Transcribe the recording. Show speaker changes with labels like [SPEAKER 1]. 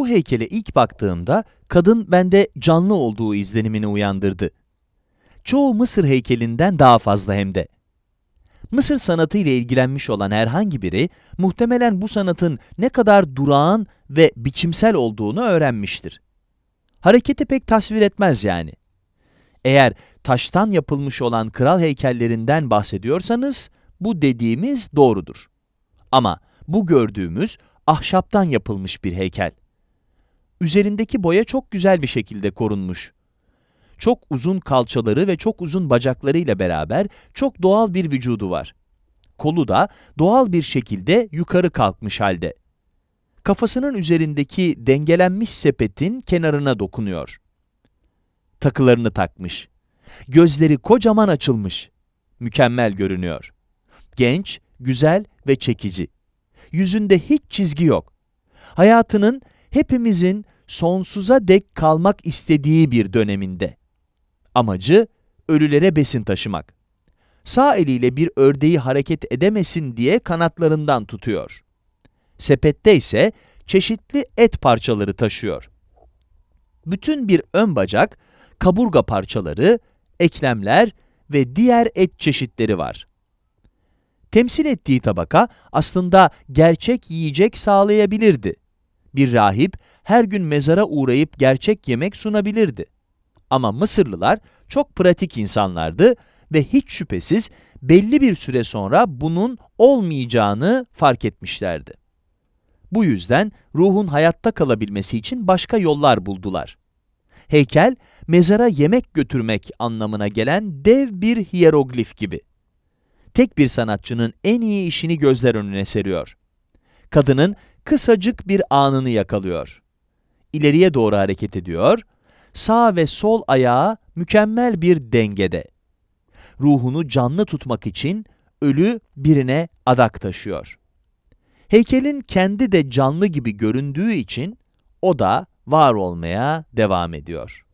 [SPEAKER 1] Bu heykele ilk baktığımda kadın bende canlı olduğu izlenimini uyandırdı. Çoğu Mısır heykelinden daha fazla hem de. Mısır sanatı ile ilgilenmiş olan herhangi biri muhtemelen bu sanatın ne kadar durağan ve biçimsel olduğunu öğrenmiştir. Hareketi pek tasvir etmez yani. Eğer taştan yapılmış olan kral heykellerinden bahsediyorsanız, bu dediğimiz doğrudur. Ama bu gördüğümüz ahşaptan yapılmış bir heykel. Üzerindeki boya çok güzel bir şekilde korunmuş. Çok uzun kalçaları ve çok uzun bacakları ile beraber çok doğal bir vücudu var. Kolu da doğal bir şekilde yukarı kalkmış halde. Kafasının üzerindeki dengelenmiş sepetin kenarına dokunuyor. Takılarını takmış. Gözleri kocaman açılmış. Mükemmel görünüyor. Genç, güzel ve çekici. Yüzünde hiç çizgi yok. Hayatının hepimizin sonsuza dek kalmak istediği bir döneminde. Amacı ölülere besin taşımak. Sağ eliyle bir ördeği hareket edemesin diye kanatlarından tutuyor. Sepette ise çeşitli et parçaları taşıyor. Bütün bir ön bacak, kaburga parçaları, eklemler ve diğer et çeşitleri var. Temsil ettiği tabaka aslında gerçek yiyecek sağlayabilirdi. Bir rahip her gün mezara uğrayıp gerçek yemek sunabilirdi. Ama Mısırlılar çok pratik insanlardı ve hiç şüphesiz belli bir süre sonra bunun olmayacağını fark etmişlerdi. Bu yüzden ruhun hayatta kalabilmesi için başka yollar buldular. Heykel, mezara yemek götürmek anlamına gelen dev bir hieroglif gibi. Tek bir sanatçının en iyi işini gözler önüne seriyor. Kadının kısacık bir anını yakalıyor. İleriye doğru hareket ediyor, sağ ve sol ayağı mükemmel bir dengede. Ruhunu canlı tutmak için ölü birine adak taşıyor. Heykelin kendi de canlı gibi göründüğü için o da var olmaya devam ediyor.